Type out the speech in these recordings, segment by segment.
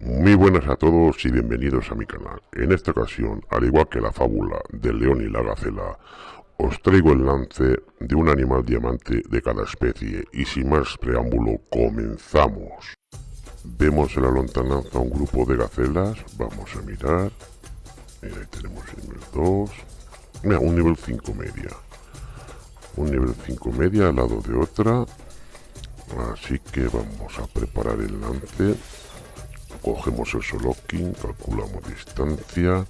buenas a todos y bienvenidos a mi canal. En esta ocasión, al igual que la fábula del león y la gacela, os traigo el lance de un animal diamante de cada especie y sin más preámbulo, comenzamos. Vemos en la lontananza un grupo de gacelas, vamos a mirar. Mira, ahí tenemos el nivel 2. Mira, un nivel 5 media. Un nivel 5 media al lado de otra. Así que vamos a preparar el lance cogemos el locking, calculamos distancia,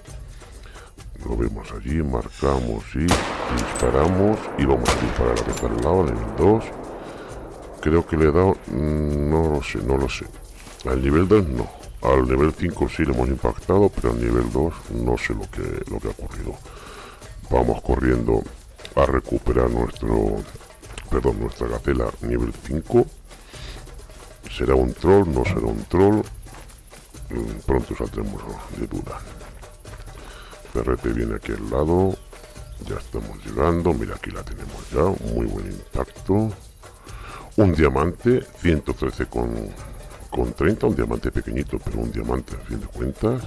lo vemos allí, marcamos y disparamos y vamos a disparar a que está al lado, nivel 2. Creo que le he dado, mm, no lo sé, no lo sé. Al nivel 2 no. Al nivel 5 sí le hemos impactado, pero al nivel 2 no sé lo que, lo que ha ocurrido. Vamos corriendo a recuperar nuestro, perdón, nuestra gacela nivel 5. ¿Será un troll? ¿No será un troll? Pronto saldremos de duda. Perrete viene aquí al lado. Ya estamos llegando. Mira, aquí la tenemos ya. Muy buen impacto. Un diamante, 113 con, con 30. Un diamante pequeñito, pero un diamante a fin de cuentas.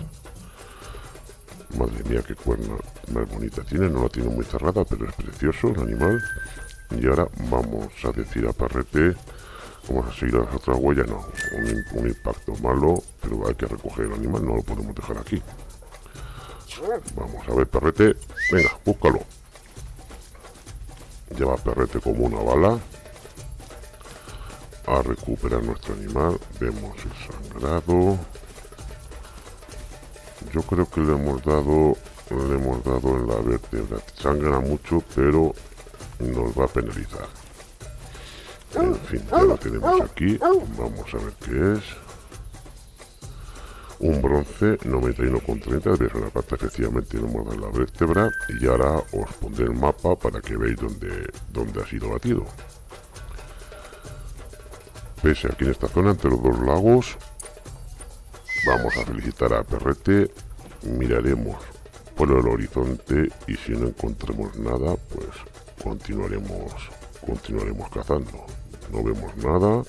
Madre mía, qué cuerna más bonita tiene. No la tiene muy cerrada, pero es precioso el animal. Y ahora vamos a decir a Perrete Vamos a seguir las otras huellas, no. Un, impacto malo, pero hay que recoger el animal, no lo podemos dejar aquí. Vamos a ver, perrete. Venga, búscalo. Lleva perrete como una bala. A recuperar nuestro animal. Vemos el sangrado. Yo creo que le hemos dado le hemos dado en la vértebra. Sangra mucho, pero nos va a penalizar. En fin, ya lo tenemos aquí. Vamos a ver qué es. Un bronce 91,30 de una pata efectivamente no hemos la vértebra y ahora os pondré el mapa para que veáis dónde, dónde ha sido batido. Pese aquí en esta zona entre los dos lagos vamos a felicitar a Perrete miraremos por el horizonte y si no encontramos nada pues continuaremos continuaremos cazando no vemos nada.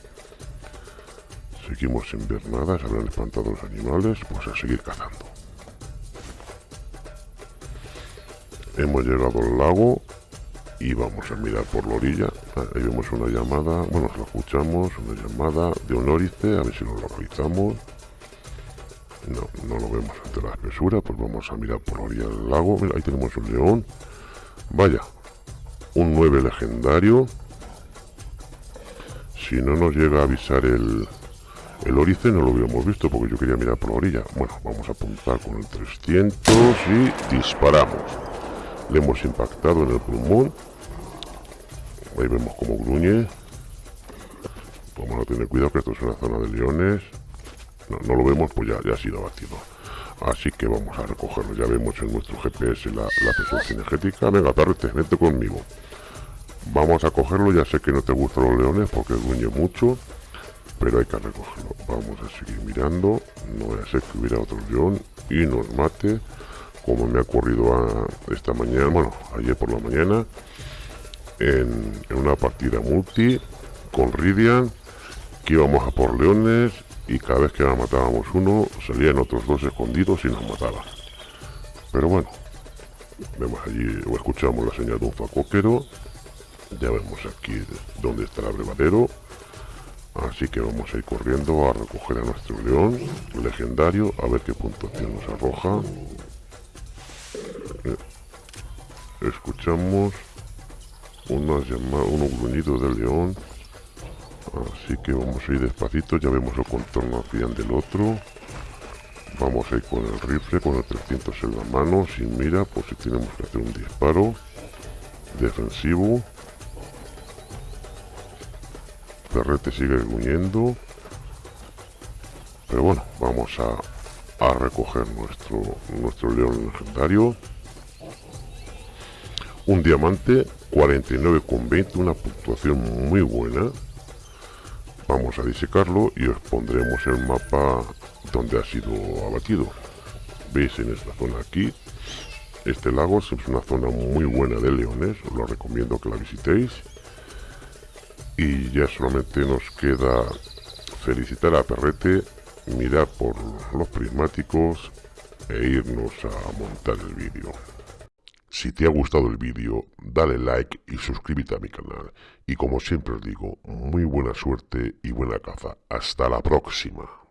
Seguimos sin ver nada, se habrán espantado los animales, pues a seguir cazando. Hemos llegado al lago y vamos a mirar por la orilla. Ah, ahí vemos una llamada, bueno, la escuchamos, una llamada de un órice, a ver si lo localizamos. No, no lo vemos ante la espesura, pues vamos a mirar por la orilla del lago. Mira, ahí tenemos un león. Vaya, un 9 legendario si no nos llega a avisar el, el orice no lo hubiéramos visto porque yo quería mirar por la orilla. Bueno, vamos a apuntar con el 300 y disparamos. Le hemos impactado en el pulmón. Ahí vemos como gruñe. Vamos a tener cuidado que esto es una zona de leones. No, no lo vemos, pues ya, ya ha sido abatido. Así que vamos a recogerlo. Ya vemos en nuestro GPS la, la energética. Venga, perrete, vete conmigo. Vamos a cogerlo, ya sé que no te gustan los leones porque dueño mucho, pero hay que recogerlo. Vamos a seguir mirando, no voy a ser que hubiera otro león y nos mate, como me ha ocurrido esta mañana, bueno, ayer por la mañana, en, una partida multi con Ridian, que íbamos a por leones y cada vez que matábamos uno, salían otros dos escondidos y nos mataban. Pero bueno, vemos allí o escuchamos la señal de un facoquero ya vemos aquí dónde está el abrevadero. Así que vamos a ir corriendo a recoger a nuestro león legendario, a ver qué puntuación nos arroja. Eh, escuchamos unas llamadas, unos gruñidos del león. Así que vamos a ir despacito, ya vemos el contorno hacia del otro. Vamos a ir con el rifle, con el 300 en la mano, sin mira, por si tenemos que hacer un disparo defensivo. Perrete sigue gruñendo. Pero bueno, vamos a, a recoger nuestro, nuestro león legendario. Un diamante, 49,20, una puntuación muy buena. Vamos a disecarlo y os pondremos el mapa donde ha sido abatido. Veis en esta zona aquí. Este lago es una zona muy buena de leones, os lo recomiendo que la visitéis y ya solamente nos queda felicitar a Perrete mirar por los prismáticos e irnos a montar el vídeo. Si te ha gustado el vídeo, dale like y suscríbete a mi canal. Y como siempre os digo, muy buena suerte y buena caza. Hasta la próxima.